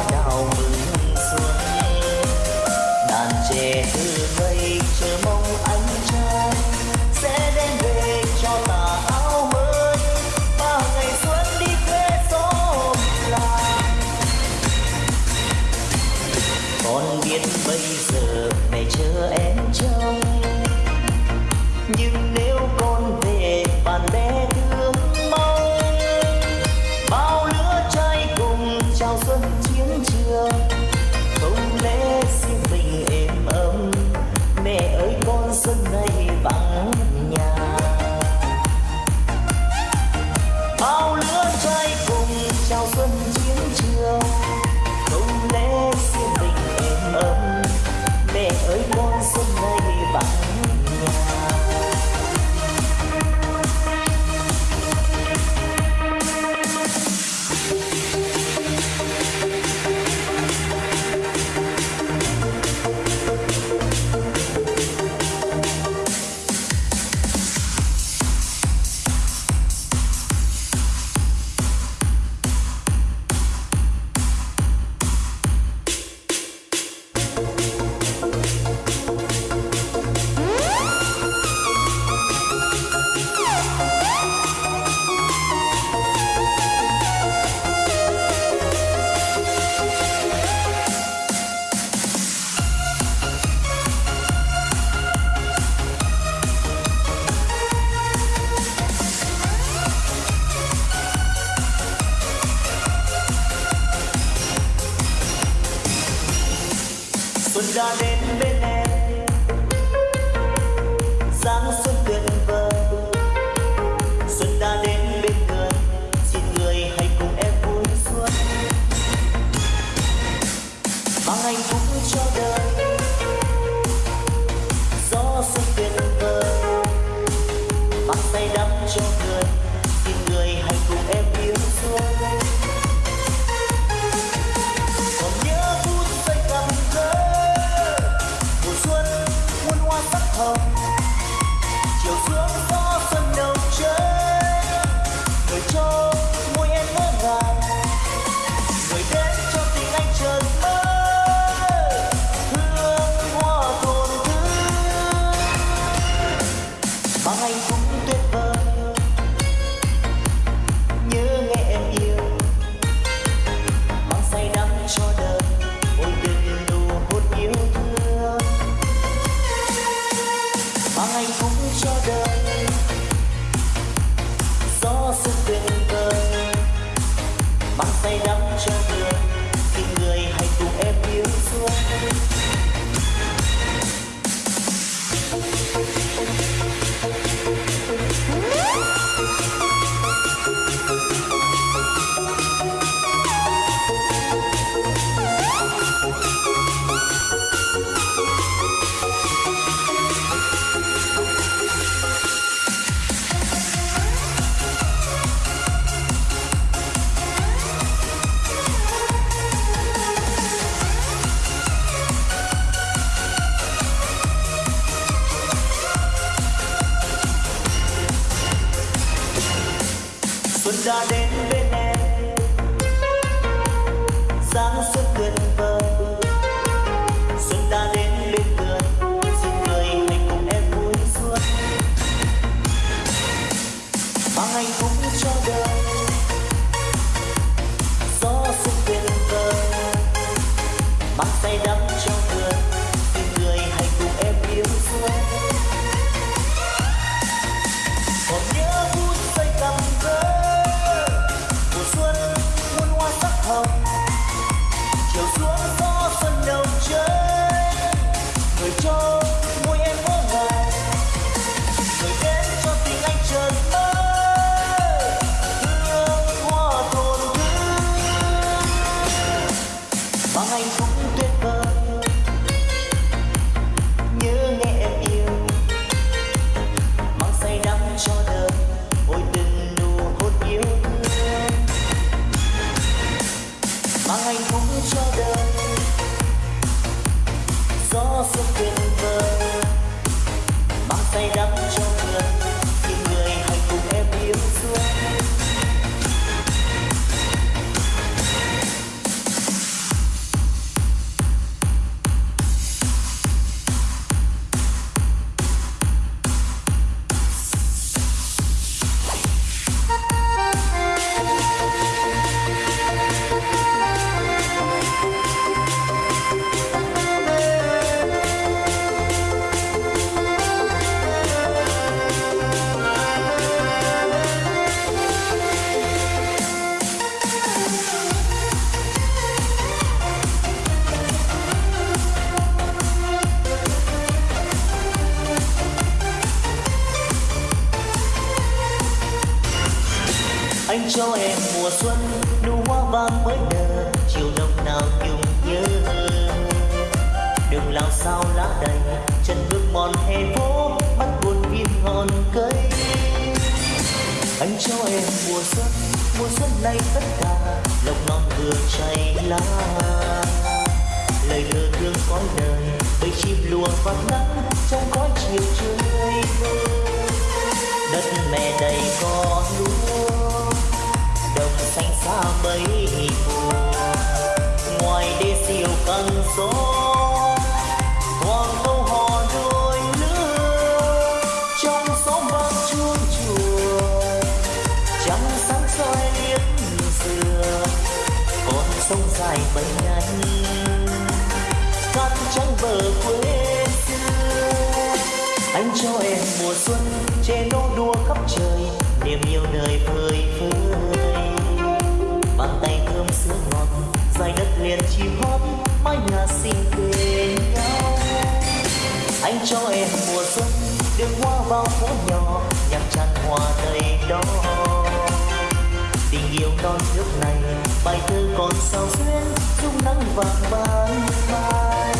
hiếu hoa vida del miền chim hót mái nhà xinh bên nhau anh cho em mùa xuân đường hoa bao phố nhỏ nhằm tràn hoa đầy đó tình yêu non nước này, bài thơ còn sao xuyên dung nắng vàng vàng. mai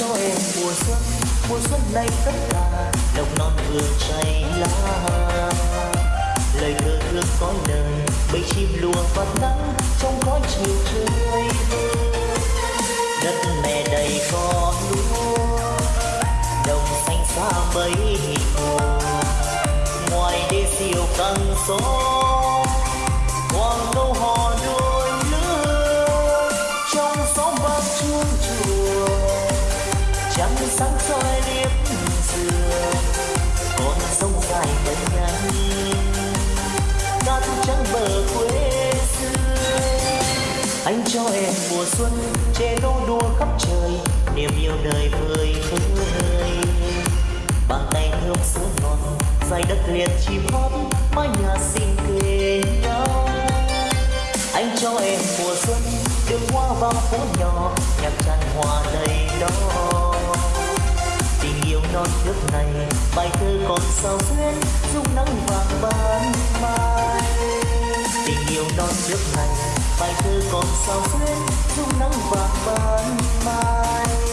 cho em mùa xuân mùa xuân nay tất cả đồng non vừa cháy lá lời thơ thương có lời bầy chim lùa vào nắng trong khói chiều trời. đất mẹ đầy con lúa, đồng xanh xa mấy hồ ngoài đê siêu căng gió, quang nâu hoa. anh cho em mùa xuân che nô đua khắp trời, niềm yêu đời vơi khứ hơi bàn tay thơm sữa ngọt dài đất liền chim hót, mái nhà xinh kề nhau. Anh cho em mùa xuân, đường hoa vào phố nhỏ, nhạc tràn hòa đầy đó. Tình yêu non nước này, bài thơ còn sao duyên dung nắng vàng ban mai. Tình yêu non nước này bài thơ còn sao xuyên lúc nắng vàng ban mai.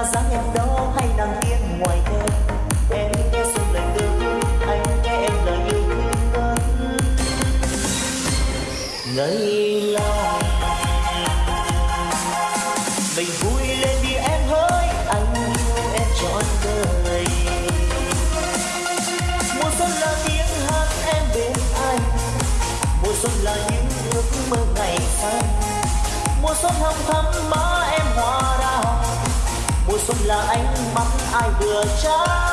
Là dáng em đó hay nàng tiên ngoài thềm em nghe xuân lời tư anh nghe em lời yêu thương ngân ngây lòng mình vui lên đi em hỡi, anh yêu em trọn đời. Mùa xuân là tiếng hát em bên anh. Mùa xuân là những ước mơ ngày xanh. Mùa xuân hồng thắm mãi xuân là ánh mắt ai vừa trái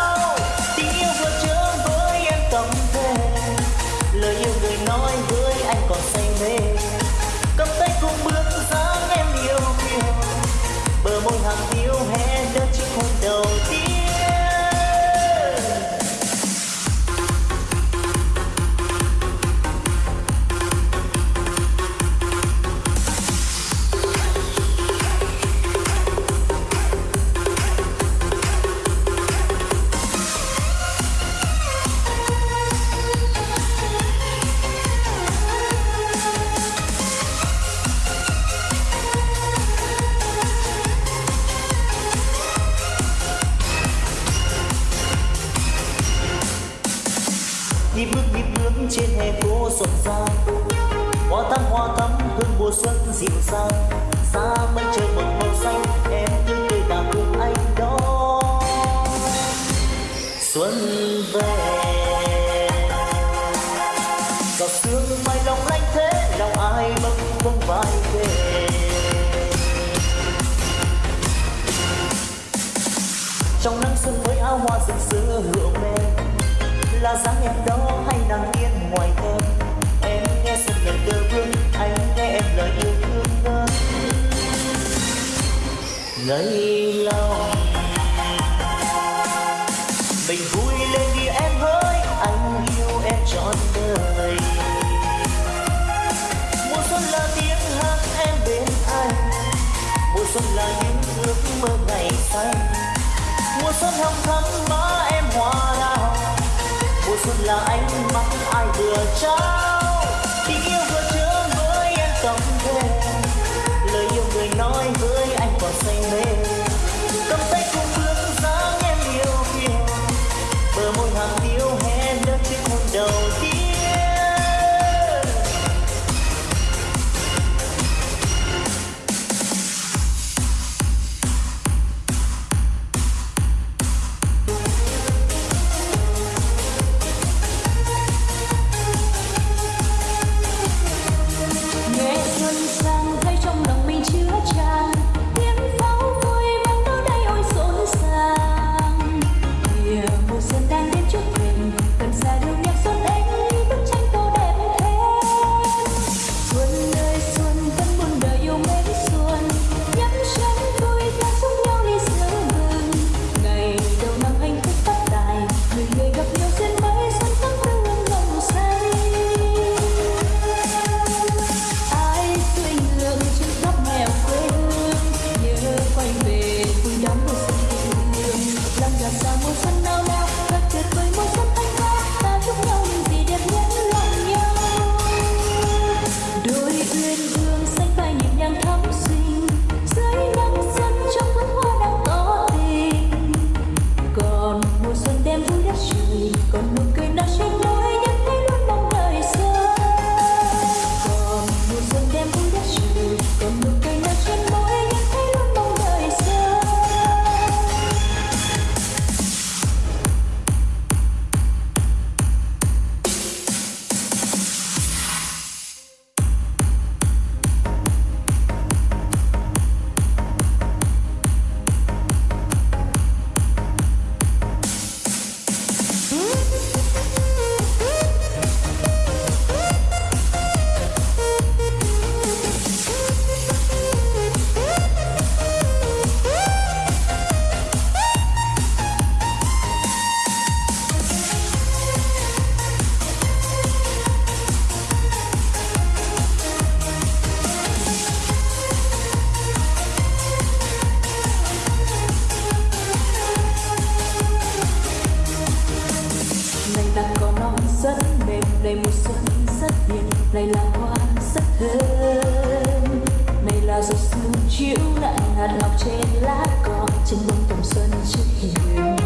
xuân về. Giọt sương mai lòng lanh thế, lòng ai bâng khuâng vai về? Trong nắng xuân với áo hoa rực rỡ hương mềm là dáng em đó hay nàng tiên ngoài thềm em nghe xuân lời tơ vương, anh nghe em lời yêu thương ngân ngây lòng xanh mùa xuân hồng thắm má em hoa đào mùa xuân là ánh mắt ai vừa trao. Tình yêu vừa chứa với em tâm thế lời yêu người nói với anh còn say mê. Cầm tay này là hoa rất thơm này là giọt sương chiếu lại hạt ngọc trên lá cỏ, trên bông tầm xuân trước hiền